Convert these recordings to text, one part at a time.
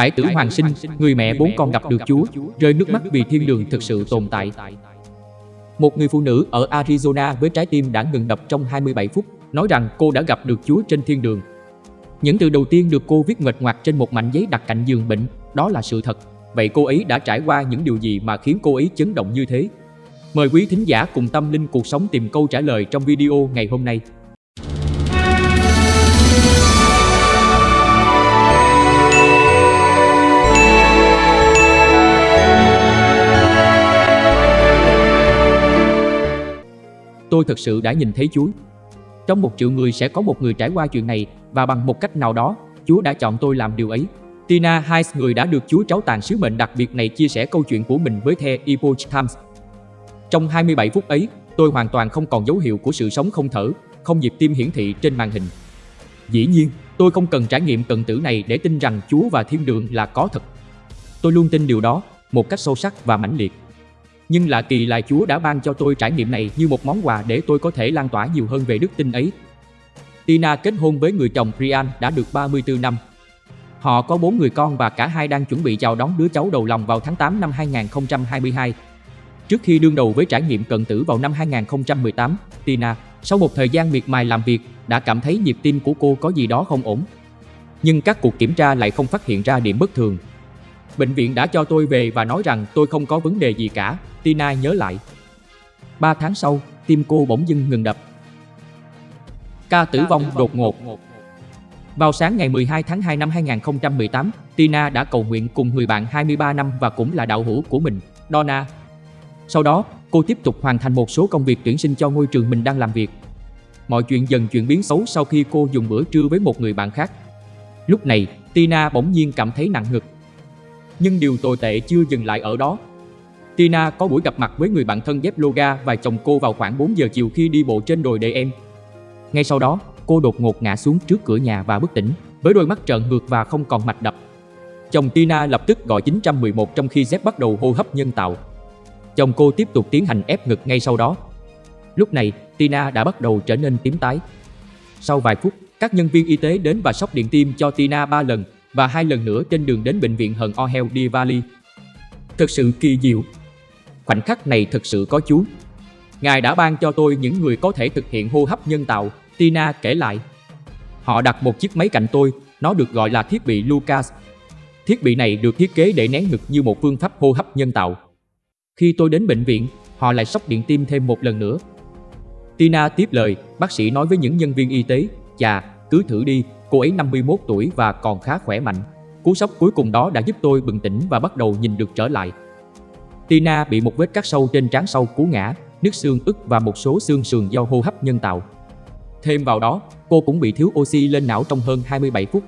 Cải tử hoàng sinh, người mẹ bốn con gặp được Chúa, rơi nước mắt vì thiên đường thực sự tồn tại. Một người phụ nữ ở Arizona với trái tim đã ngừng đập trong 27 phút, nói rằng cô đã gặp được Chúa trên thiên đường. Những từ đầu tiên được cô viết nguệch ngoạc trên một mảnh giấy đặt cạnh giường bệnh, đó là sự thật. Vậy cô ấy đã trải qua những điều gì mà khiến cô ấy chấn động như thế? Mời quý thính giả cùng tâm linh cuộc sống tìm câu trả lời trong video ngày hôm nay. Tôi thật sự đã nhìn thấy Chúa. Trong một triệu người sẽ có một người trải qua chuyện này và bằng một cách nào đó, Chúa đã chọn tôi làm điều ấy. Tina Hayes, người đã được Chúa tráo tàn sứ mệnh đặc biệt này chia sẻ câu chuyện của mình với The Epoch Times. Trong 27 phút ấy, tôi hoàn toàn không còn dấu hiệu của sự sống không thở, không nhịp tim hiển thị trên màn hình. Dĩ nhiên, tôi không cần trải nghiệm cận tử này để tin rằng Chúa và thiên đường là có thật. Tôi luôn tin điều đó, một cách sâu sắc và mãnh liệt. Nhưng lạ kỳ là Chúa đã ban cho tôi trải nghiệm này như một món quà để tôi có thể lan tỏa nhiều hơn về đức tin ấy. Tina kết hôn với người chồng Brian đã được 34 năm. Họ có bốn người con và cả hai đang chuẩn bị chào đón đứa cháu đầu lòng vào tháng 8 năm 2022. Trước khi đương đầu với trải nghiệm cận tử vào năm 2018, Tina, sau một thời gian miệt mài làm việc, đã cảm thấy nhịp tim của cô có gì đó không ổn. Nhưng các cuộc kiểm tra lại không phát hiện ra điểm bất thường. Bệnh viện đã cho tôi về và nói rằng tôi không có vấn đề gì cả, Tina nhớ lại. Ba tháng sau, tim cô bỗng dưng ngừng đập. Ca tử vong đột ngột Vào sáng ngày 12 tháng 2 năm 2018, Tina đã cầu nguyện cùng người bạn 23 năm và cũng là đạo hữu của mình, Donna. Sau đó, cô tiếp tục hoàn thành một số công việc tuyển sinh cho ngôi trường mình đang làm việc. Mọi chuyện dần chuyển biến xấu sau khi cô dùng bữa trưa với một người bạn khác. Lúc này, Tina bỗng nhiên cảm thấy nặng ngực. Nhưng điều tồi tệ chưa dừng lại ở đó. Tina có buổi gặp mặt với người bạn thân dép Loga và chồng cô vào khoảng 4 giờ chiều khi đi bộ trên đồi để em. Ngay sau đó, cô đột ngột ngã xuống trước cửa nhà và bất tỉnh, với đôi mắt trợn ngược và không còn mạch đập. Chồng Tina lập tức gọi 911 trong khi Zep bắt đầu hô hấp nhân tạo. Chồng cô tiếp tục tiến hành ép ngực ngay sau đó. Lúc này, Tina đã bắt đầu trở nên tím tái. Sau vài phút, các nhân viên y tế đến và sóc điện tim cho Tina 3 lần và hai lần nữa trên đường đến bệnh viện Hận Ohel Di Valley. Thật sự kỳ diệu. Khoảnh khắc này thực sự có Chúa. Ngài đã ban cho tôi những người có thể thực hiện hô hấp nhân tạo, Tina kể lại. Họ đặt một chiếc máy cạnh tôi, nó được gọi là thiết bị Lucas. Thiết bị này được thiết kế để nén ngực như một phương pháp hô hấp nhân tạo. Khi tôi đến bệnh viện, họ lại sốc điện tim thêm một lần nữa. Tina tiếp lời, bác sĩ nói với những nhân viên y tế, chà, cứ thử đi, cô ấy 51 tuổi và còn khá khỏe mạnh. Cú sốc cuối cùng đó đã giúp tôi bừng tỉnh và bắt đầu nhìn được trở lại. Tina bị một vết cắt sâu trên trán sau cú ngã, nứt xương ức và một số xương sườn do hô hấp nhân tạo. Thêm vào đó, cô cũng bị thiếu oxy lên não trong hơn 27 phút.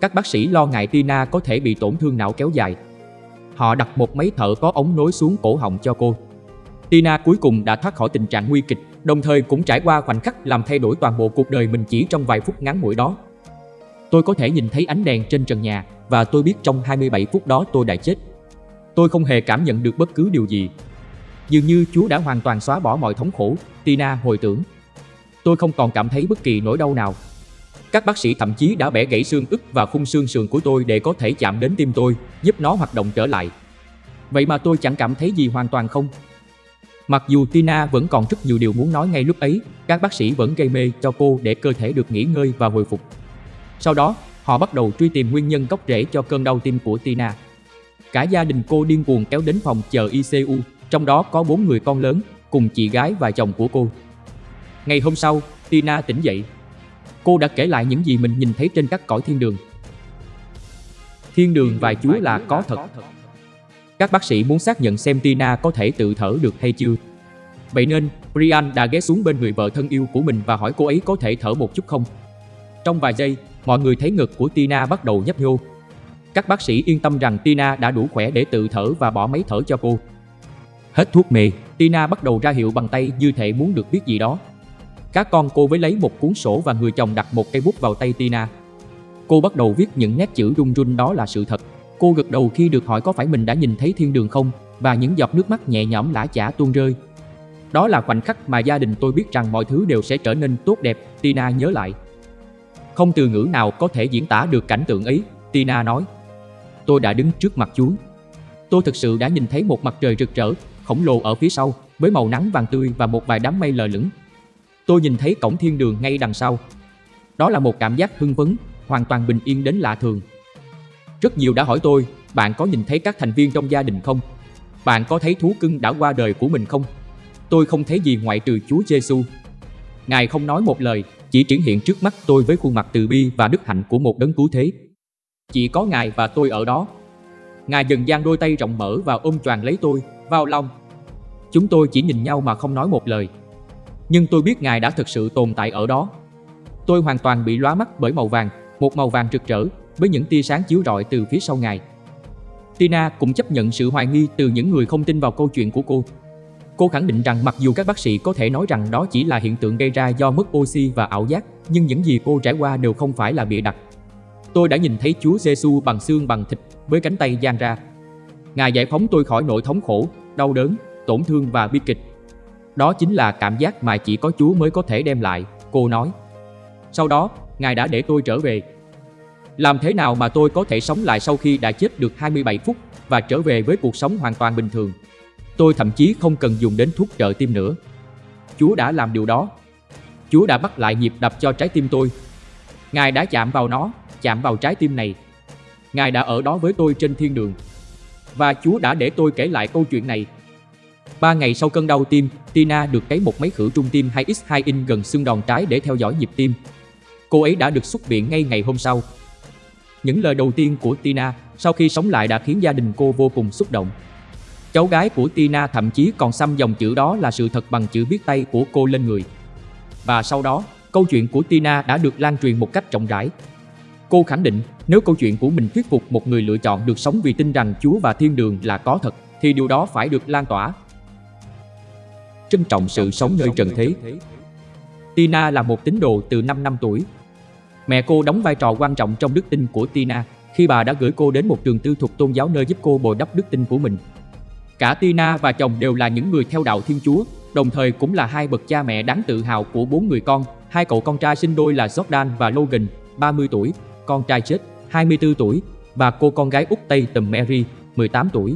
Các bác sĩ lo ngại Tina có thể bị tổn thương não kéo dài. Họ đặt một máy thở có ống nối xuống cổ họng cho cô. Tina cuối cùng đã thoát khỏi tình trạng nguy kịch, đồng thời cũng trải qua khoảnh khắc làm thay đổi toàn bộ cuộc đời mình chỉ trong vài phút ngắn ngủi đó. Tôi có thể nhìn thấy ánh đèn trên trần nhà và tôi biết trong 27 phút đó tôi đã chết. Tôi không hề cảm nhận được bất cứ điều gì. Dường như Chúa đã hoàn toàn xóa bỏ mọi thống khổ, Tina hồi tưởng. Tôi không còn cảm thấy bất kỳ nỗi đau nào. Các bác sĩ thậm chí đã bẻ gãy xương ức và khung xương sườn của tôi để có thể chạm đến tim tôi, giúp nó hoạt động trở lại. Vậy mà tôi chẳng cảm thấy gì hoàn toàn không. Mặc dù Tina vẫn còn rất nhiều điều muốn nói ngay lúc ấy, các bác sĩ vẫn gây mê cho cô để cơ thể được nghỉ ngơi và hồi phục. Sau đó, họ bắt đầu truy tìm nguyên nhân gốc rễ cho cơn đau tim của Tina. Cả gia đình cô điên cuồng kéo đến phòng chờ ICU, trong đó có bốn người con lớn, cùng chị gái và chồng của cô. Ngày hôm sau, Tina tỉnh dậy. Cô đã kể lại những gì mình nhìn thấy trên các cõi thiên đường. Thiên đường và Chúa là có thật. Các bác sĩ muốn xác nhận xem Tina có thể tự thở được hay chưa. Vậy nên, Brian đã ghé xuống bên người vợ thân yêu của mình và hỏi cô ấy có thể thở một chút không. Trong vài giây, mọi người thấy ngực của Tina bắt đầu nhấp nhô. Các bác sĩ yên tâm rằng Tina đã đủ khỏe để tự thở và bỏ máy thở cho cô. Hết thuốc mê, Tina bắt đầu ra hiệu bằng tay như thể muốn được biết gì đó. Các con cô với lấy một cuốn sổ và người chồng đặt một cây bút vào tay Tina. Cô bắt đầu viết những nét chữ run run đó là sự thật. Cô gật đầu khi được hỏi có phải mình đã nhìn thấy thiên đường không và những giọt nước mắt nhẹ nhõm lã chả tuôn rơi. Đó là khoảnh khắc mà gia đình tôi biết rằng mọi thứ đều sẽ trở nên tốt đẹp, Tina nhớ lại. Không từ ngữ nào có thể diễn tả được cảnh tượng ấy, Tina nói tôi đã đứng trước mặt Chúa. Tôi thực sự đã nhìn thấy một mặt trời rực rỡ, khổng lồ ở phía sau, với màu nắng vàng tươi và một vài đám mây lờ lửng. Tôi nhìn thấy cổng thiên đường ngay đằng sau. Đó là một cảm giác hưng phấn, hoàn toàn bình yên đến lạ thường. Rất nhiều đã hỏi tôi, bạn có nhìn thấy các thành viên trong gia đình không? Bạn có thấy thú cưng đã qua đời của mình không? Tôi không thấy gì ngoại trừ Chúa Giêsu. Ngài không nói một lời, chỉ triển hiện trước mắt tôi với khuôn mặt từ bi và đức hạnh của một đấng cứu thế. Chỉ có Ngài và tôi ở đó. Ngài dần dang đôi tay rộng mở và ôm choàng lấy tôi, vào lòng. Chúng tôi chỉ nhìn nhau mà không nói một lời. Nhưng tôi biết Ngài đã thực sự tồn tại ở đó. Tôi hoàn toàn bị lóa mắt bởi màu vàng, một màu vàng rực rỡ, với những tia sáng chiếu rọi từ phía sau Ngài. Tina cũng chấp nhận sự hoài nghi từ những người không tin vào câu chuyện của cô. Cô khẳng định rằng mặc dù các bác sĩ có thể nói rằng đó chỉ là hiện tượng gây ra do mất oxy và ảo giác, nhưng những gì cô trải qua đều không phải là bịa đặt. Tôi đã nhìn thấy Chúa Giêsu bằng xương bằng thịt với cánh tay dang ra. Ngài giải phóng tôi khỏi nỗi thống khổ, đau đớn, tổn thương và bi kịch. Đó chính là cảm giác mà chỉ có Chúa mới có thể đem lại, cô nói. Sau đó, Ngài đã để tôi trở về. Làm thế nào mà tôi có thể sống lại sau khi đã chết được 27 phút và trở về với cuộc sống hoàn toàn bình thường? Tôi thậm chí không cần dùng đến thuốc trợ tim nữa. Chúa đã làm điều đó. Chúa đã bắt lại nhịp đập cho trái tim tôi. Ngài đã chạm vào nó, chạm vào trái tim này. Ngài đã ở đó với tôi trên thiên đường. Và Chúa đã để tôi kể lại câu chuyện này. Ba ngày sau cơn đau tim, Tina được cấy một máy khử trung tim 2X2 in gần xương đòn trái để theo dõi nhịp tim. Cô ấy đã được xuất viện ngay ngày hôm sau. Những lời đầu tiên của Tina sau khi sống lại đã khiến gia đình cô vô cùng xúc động. Cháu gái của Tina thậm chí còn xăm dòng chữ đó là sự thật bằng chữ viết tay của cô lên người. Và sau đó, câu chuyện của Tina đã được lan truyền một cách rộng rãi. Cô khẳng định nếu câu chuyện của mình thuyết phục một người lựa chọn được sống vì tin rằng Chúa và thiên đường là có thật, thì điều đó phải được lan tỏa. Trân trọng sự sống nơi trần thế Tina là một tín đồ từ 5 năm tuổi. Mẹ cô đóng vai trò quan trọng trong đức tin của Tina khi bà đã gửi cô đến một trường tư thục tôn giáo nơi giúp cô bồi đắp đức tin của mình. Cả Tina và chồng đều là những người theo đạo Thiên Chúa, đồng thời cũng là hai bậc cha mẹ đáng tự hào của bốn người con. Hai cậu con trai sinh đôi là Jordan và Logan, 30 tuổi, con trai chết, 24 tuổi, và cô con gái út Tây tầm Mary, 18 tuổi.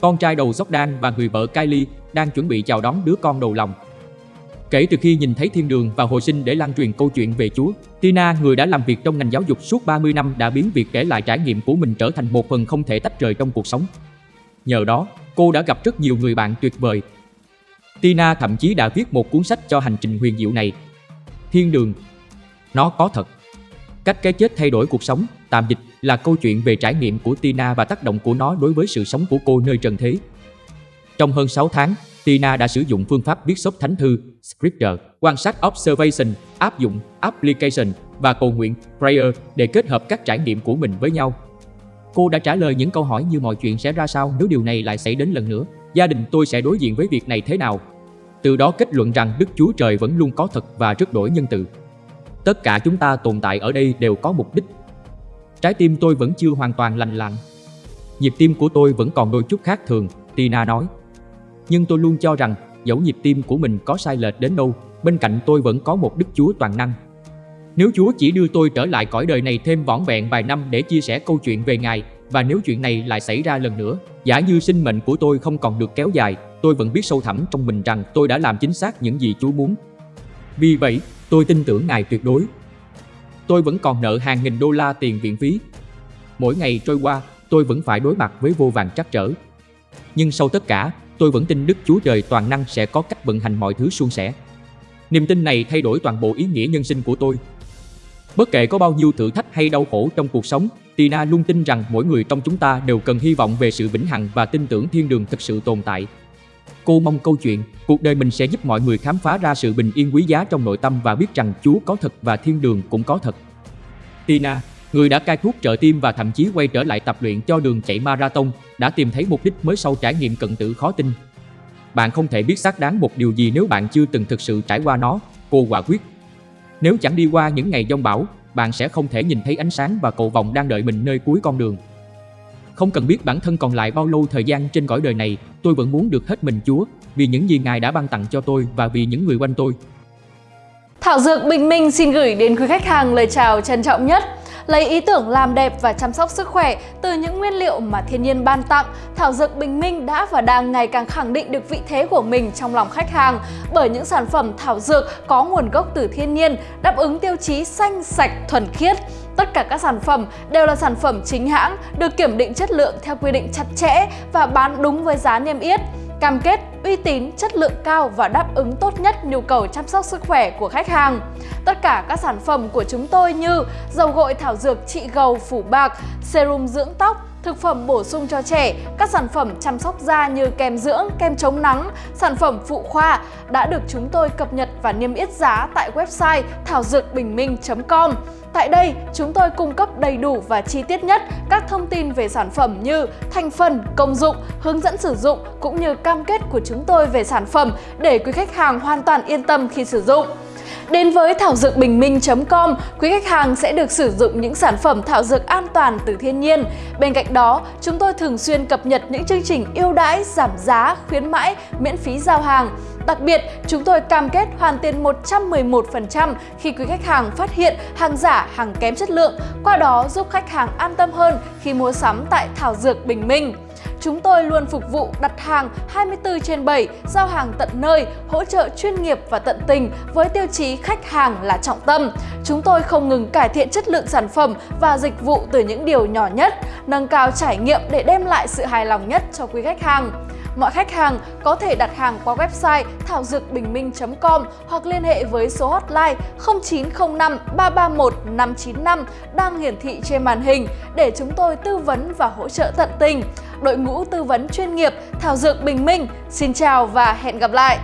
Con trai đầu Jordan và người vợ Kylie đang chuẩn bị chào đón đứa con đầu lòng. Kể từ khi nhìn thấy thiên đường và hồi sinh để lan truyền câu chuyện về Chúa, Tina, người đã làm việc trong ngành giáo dục suốt 30 năm đã biến việc kể lại trải nghiệm của mình trở thành một phần không thể tách rời trong cuộc sống. Nhờ đó, cô đã gặp rất nhiều người bạn tuyệt vời. Tina thậm chí đã viết một cuốn sách cho hành trình huyền diệu này. Thiên đường. Nó có thật. Cách cái chết thay đổi cuộc sống, tạm dịch là câu chuyện về trải nghiệm của Tina và tác động của nó đối với sự sống của cô nơi trần thế. Trong hơn 6 tháng, Tina đã sử dụng phương pháp viết sốc thánh thư, scripture, quan sát observation, áp dụng, application và cầu nguyện, prayer để kết hợp các trải nghiệm của mình với nhau. Cô đã trả lời những câu hỏi như mọi chuyện sẽ ra sao nếu điều này lại xảy đến lần nữa. Gia đình tôi sẽ đối diện với việc này thế nào? Từ đó kết luận rằng Đức Chúa Trời vẫn luôn có thật và rất đổi nhân từ. Tất cả chúng ta tồn tại ở đây đều có mục đích. Trái tim tôi vẫn chưa hoàn toàn lành lặn. Nhịp tim của tôi vẫn còn đôi chút khác thường, Tina nói. Nhưng tôi luôn cho rằng dẫu nhịp tim của mình có sai lệch đến đâu, bên cạnh tôi vẫn có một Đức Chúa toàn năng. Nếu Chúa chỉ đưa tôi trở lại cõi đời này thêm vỏn vẹn vài năm để chia sẻ câu chuyện về Ngài, và nếu chuyện này lại xảy ra lần nữa, giả như sinh mệnh của tôi không còn được kéo dài, tôi vẫn biết sâu thẳm trong mình rằng tôi đã làm chính xác những gì Chúa muốn. Vì vậy, tôi tin tưởng Ngài tuyệt đối. Tôi vẫn còn nợ hàng nghìn đô la tiền viện phí. Mỗi ngày trôi qua, tôi vẫn phải đối mặt với vô vàng trắc trở. Nhưng sau tất cả, tôi vẫn tin Đức Chúa Trời toàn năng sẽ có cách vận hành mọi thứ suôn sẻ. Niềm tin này thay đổi toàn bộ ý nghĩa nhân sinh của tôi. Bất kể có bao nhiêu thử thách hay đau khổ trong cuộc sống, Tina luôn tin rằng mỗi người trong chúng ta đều cần hy vọng về sự vĩnh hằng và tin tưởng thiên đường thực sự tồn tại. Cô mong câu chuyện, cuộc đời mình sẽ giúp mọi người khám phá ra sự bình yên quý giá trong nội tâm và biết rằng Chúa có thật và thiên đường cũng có thật. Tina, người đã cai thuốc trợ tim và thậm chí quay trở lại tập luyện cho đường chạy marathon, đã tìm thấy mục đích mới sau trải nghiệm cận tử khó tin. Bạn không thể biết xác đáng một điều gì nếu bạn chưa từng thực sự trải qua nó, cô quả quyết. Nếu chẳng đi qua những ngày giông bão, bạn sẽ không thể nhìn thấy ánh sáng và cầu vòng đang đợi mình nơi cuối con đường. Không cần biết bản thân còn lại bao lâu thời gian trên cõi đời này, tôi vẫn muốn được hết mình Chúa, vì những gì Ngài đã ban tặng cho tôi và vì những người quanh tôi. Thảo Dược Bình Minh xin gửi đến quý khách hàng lời chào trân trọng nhất. Lấy ý tưởng làm đẹp và chăm sóc sức khỏe từ những nguyên liệu mà thiên nhiên ban tặng, thảo dược Bình Minh đã và đang ngày càng khẳng định được vị thế của mình trong lòng khách hàng bởi những sản phẩm thảo dược có nguồn gốc từ thiên nhiên, đáp ứng tiêu chí xanh, sạch, thuần khiết. Tất cả các sản phẩm đều là sản phẩm chính hãng, được kiểm định chất lượng theo quy định chặt chẽ và bán đúng với giá niêm yết cam kết uy tín, chất lượng cao và đáp ứng tốt nhất nhu cầu chăm sóc sức khỏe của khách hàng. Tất cả các sản phẩm của chúng tôi như dầu gội thảo dược trị gầu phủ bạc, serum dưỡng tóc, thực phẩm bổ sung cho trẻ, các sản phẩm chăm sóc da như kem dưỡng, kem chống nắng, sản phẩm phụ khoa đã được chúng tôi cập nhật và niêm yết giá tại website thảo dược bình minh.com. Tại đây, chúng tôi cung cấp đầy đủ và chi tiết nhất các thông tin về sản phẩm như thành phần, công dụng, hướng dẫn sử dụng cũng như cam kết của chúng tôi về sản phẩm để quý khách hàng hoàn toàn yên tâm khi sử dụng. Đến với thảo dược bình minh.com, quý khách hàng sẽ được sử dụng những sản phẩm thảo dược an toàn từ thiên nhiên. Bên cạnh đó, chúng tôi thường xuyên cập nhật những chương trình ưu đãi, giảm giá, khuyến mãi, miễn phí giao hàng. Đặc biệt, chúng tôi cam kết hoàn tiền 111% khi quý khách hàng phát hiện hàng giả, hàng kém chất lượng, qua đó giúp khách hàng an tâm hơn khi mua sắm tại Thảo Dược Bình Minh. Chúng tôi luôn phục vụ đặt hàng 24 trên 7, giao hàng tận nơi, hỗ trợ chuyên nghiệp và tận tình với tiêu chí khách hàng là trọng tâm. Chúng tôi không ngừng cải thiện chất lượng sản phẩm và dịch vụ từ những điều nhỏ nhất, nâng cao trải nghiệm để đem lại sự hài lòng nhất cho quý khách hàng. Mọi khách hàng có thể đặt hàng qua website thảo dược bình minh.com hoặc liên hệ với số hotline 0905 331 595 đang hiển thị trên màn hình để chúng tôi tư vấn và hỗ trợ tận tình. Đội ngũ tư vấn chuyên nghiệp, Thảo Dược Bình Minh xin chào và hẹn gặp lại!